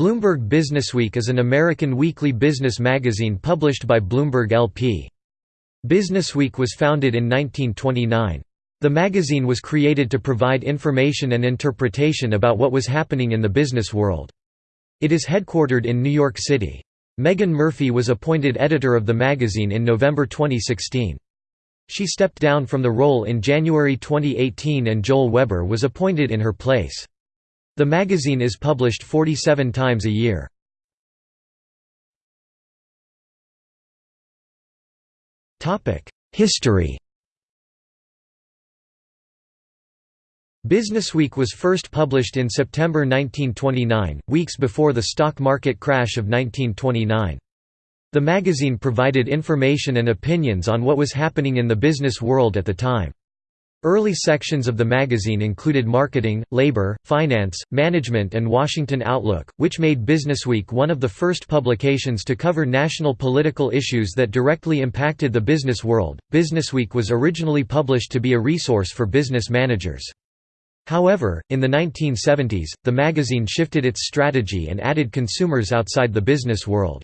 Bloomberg Businessweek is an American weekly business magazine published by Bloomberg LP. Businessweek was founded in 1929. The magazine was created to provide information and interpretation about what was happening in the business world. It is headquartered in New York City. Megan Murphy was appointed editor of the magazine in November 2016. She stepped down from the role in January 2018 and Joel Weber was appointed in her place. The magazine is published 47 times a year. History Businessweek was first published in September 1929, weeks before the stock market crash of 1929. The magazine provided information and opinions on what was happening in the business world at the time. Early sections of the magazine included marketing, labor, finance, management and Washington Outlook, which made Businessweek one of the first publications to cover national political issues that directly impacted the business world. Businessweek was originally published to be a resource for business managers. However, in the 1970s, the magazine shifted its strategy and added consumers outside the business world.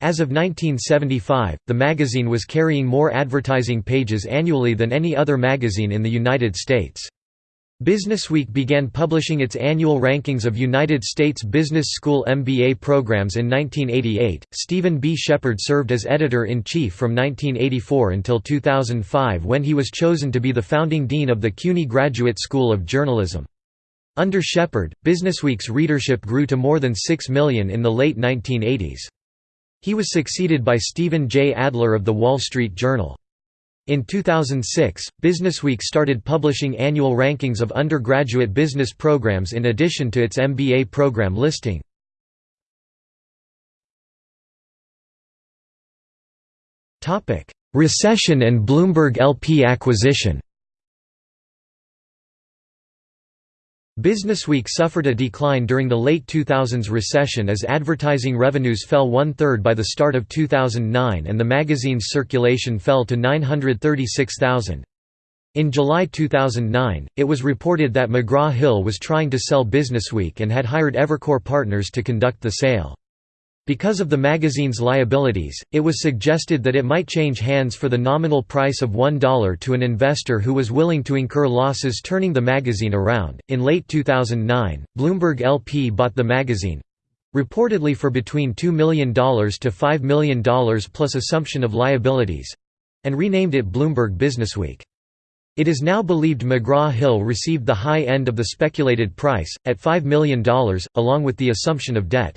As of 1975, the magazine was carrying more advertising pages annually than any other magazine in the United States. Businessweek began publishing its annual rankings of United States Business School MBA programs in 1988. Stephen B. Shepard served as editor in chief from 1984 until 2005 when he was chosen to be the founding dean of the CUNY Graduate School of Journalism. Under Shepard, Businessweek's readership grew to more than 6 million in the late 1980s. He was succeeded by Stephen J. Adler of The Wall Street Journal. In 2006, Businessweek started publishing annual rankings of undergraduate business programs in addition to its MBA program listing. Recession and Bloomberg LP acquisition Businessweek suffered a decline during the late 2000s recession as advertising revenues fell one-third by the start of 2009 and the magazine's circulation fell to 936,000. In July 2009, it was reported that McGraw-Hill was trying to sell Businessweek and had hired Evercore Partners to conduct the sale. Because of the magazine's liabilities, it was suggested that it might change hands for the nominal price of $1 to an investor who was willing to incur losses turning the magazine around. In late 2009, Bloomberg LP bought the magazine reportedly for between $2 million to $5 million plus assumption of liabilities and renamed it Bloomberg Businessweek. It is now believed McGraw-Hill received the high end of the speculated price, at $5 million, along with the assumption of debt.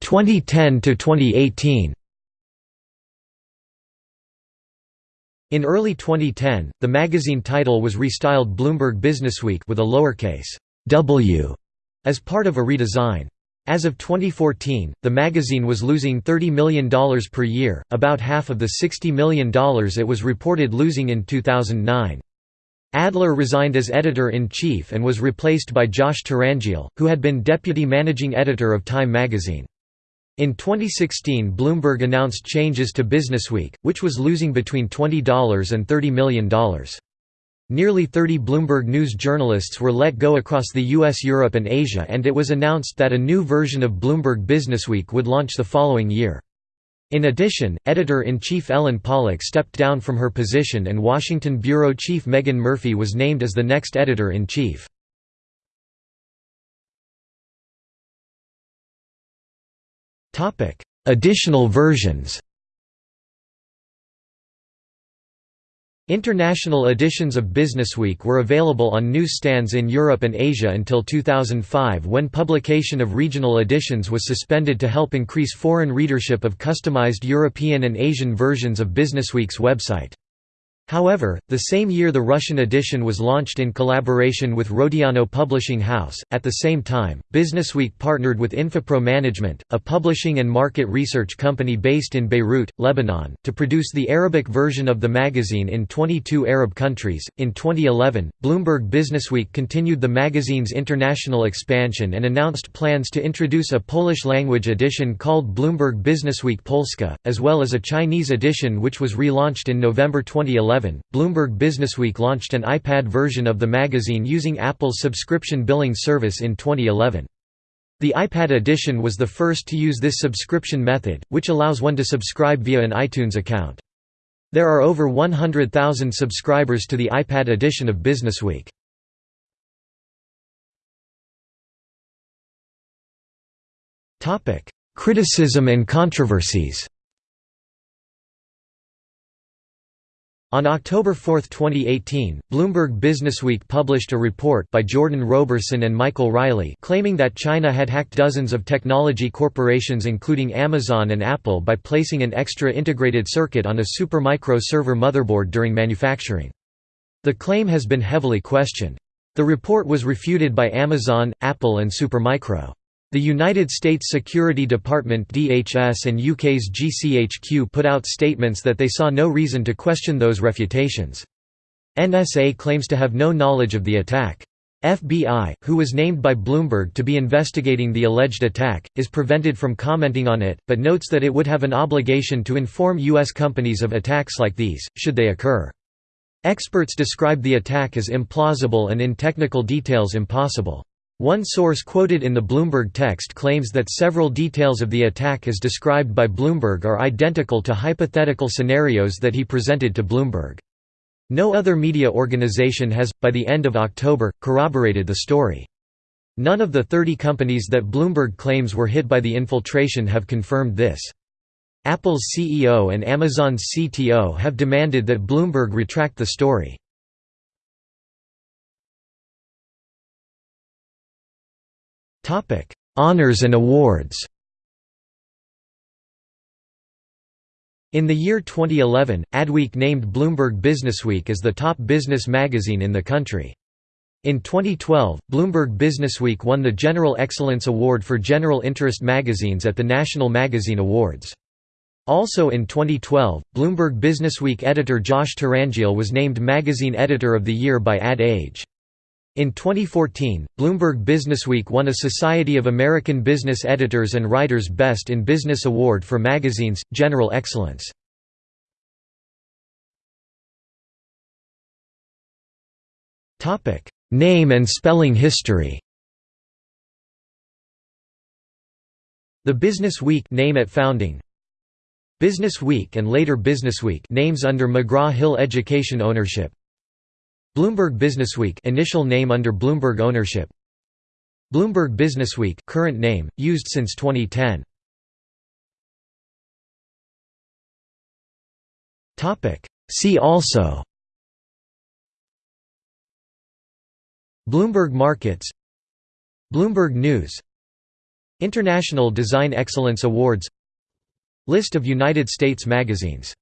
2010 to 2018 In early 2010, the magazine title was restyled Bloomberg Businessweek with a lowercase w as part of a redesign. As of 2014, the magazine was losing $30 million per year, about half of the $60 million it was reported losing in 2009. Adler resigned as editor-in-chief and was replaced by Josh Tyrangiel, who had been deputy managing editor of Time magazine. In 2016 Bloomberg announced changes to Businessweek, which was losing between $20 and $30 million. Nearly 30 Bloomberg News journalists were let go across the US Europe and Asia and it was announced that a new version of Bloomberg Businessweek would launch the following year. In addition, editor-in-chief Ellen Pollock stepped down from her position and Washington bureau chief Megan Murphy was named as the next editor-in-chief. Additional versions International editions of Businessweek were available on newsstands in Europe and Asia until 2005 when publication of regional editions was suspended to help increase foreign readership of customized European and Asian versions of Businessweek's website. However, the same year the Russian edition was launched in collaboration with Rodiano Publishing House. At the same time, Businessweek partnered with Infopro Management, a publishing and market research company based in Beirut, Lebanon, to produce the Arabic version of the magazine in 22 Arab countries. In 2011, Bloomberg Businessweek continued the magazine's international expansion and announced plans to introduce a Polish language edition called Bloomberg Businessweek Polska, as well as a Chinese edition which was relaunched in November 2011 2011, Bloomberg Businessweek launched an iPad version of the magazine using Apple's subscription billing service in 2011. The iPad edition was the first to use this subscription method, which allows one to subscribe via an iTunes account. There are over 100,000 subscribers to the iPad edition of Businessweek. Criticism and controversies On October 4, 2018, Bloomberg Businessweek published a report by Jordan Robertson and Michael Riley claiming that China had hacked dozens of technology corporations including Amazon and Apple by placing an extra integrated circuit on a Supermicro server motherboard during manufacturing. The claim has been heavily questioned. The report was refuted by Amazon, Apple and Supermicro. The United States Security Department DHS and UK's GCHQ put out statements that they saw no reason to question those refutations. NSA claims to have no knowledge of the attack. FBI, who was named by Bloomberg to be investigating the alleged attack, is prevented from commenting on it, but notes that it would have an obligation to inform U.S. companies of attacks like these, should they occur. Experts describe the attack as implausible and in technical details impossible. One source quoted in the Bloomberg text claims that several details of the attack as described by Bloomberg are identical to hypothetical scenarios that he presented to Bloomberg. No other media organization has, by the end of October, corroborated the story. None of the 30 companies that Bloomberg claims were hit by the infiltration have confirmed this. Apple's CEO and Amazon's CTO have demanded that Bloomberg retract the story. Topic: Honors and awards. In the year 2011, Adweek named Bloomberg Businessweek as the top business magazine in the country. In 2012, Bloomberg Businessweek won the General Excellence Award for General Interest Magazines at the National Magazine Awards. Also in 2012, Bloomberg Businessweek editor Josh Tyrangiel was named Magazine Editor of the Year by Ad Age. In 2014, Bloomberg Businessweek won a Society of American Business Editors and Writers Best in Business Award for magazines, General Excellence. Name and spelling history. The Business Week name at founding. Business Week and later Businessweek names under McGraw-Hill Education ownership Bloomberg Businessweek initial name under Bloomberg ownership. Bloomberg Businessweek current name used since 2010 Topic. See also. Bloomberg Markets. Bloomberg News. International Design Excellence Awards. List of United States magazines